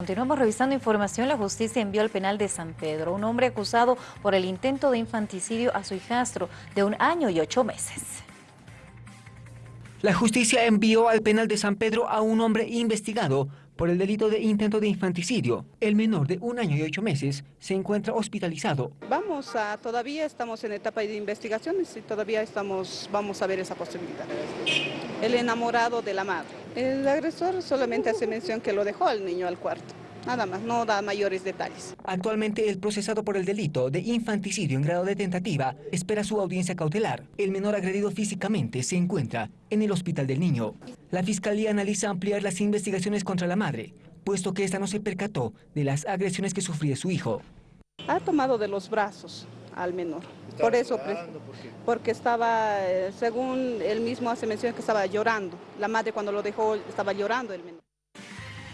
Continuamos revisando información. La justicia envió al penal de San Pedro un hombre acusado por el intento de infanticidio a su hijastro de un año y ocho meses. La justicia envió al penal de San Pedro a un hombre investigado por el delito de intento de infanticidio. El menor de un año y ocho meses se encuentra hospitalizado. Vamos a, todavía estamos en etapa de investigaciones y todavía estamos, vamos a ver esa posibilidad. El enamorado de la madre. El agresor solamente hace mención que lo dejó al niño al cuarto. Nada más, no da mayores detalles. Actualmente el procesado por el delito de infanticidio en grado de tentativa espera su audiencia cautelar. El menor agredido físicamente se encuentra en el hospital del niño. La fiscalía analiza ampliar las investigaciones contra la madre, puesto que esta no se percató de las agresiones que sufría su hijo. Ha tomado de los brazos al menor. Por eso, porque estaba, eh, según él mismo hace mención que estaba llorando. La madre cuando lo dejó estaba llorando el menor.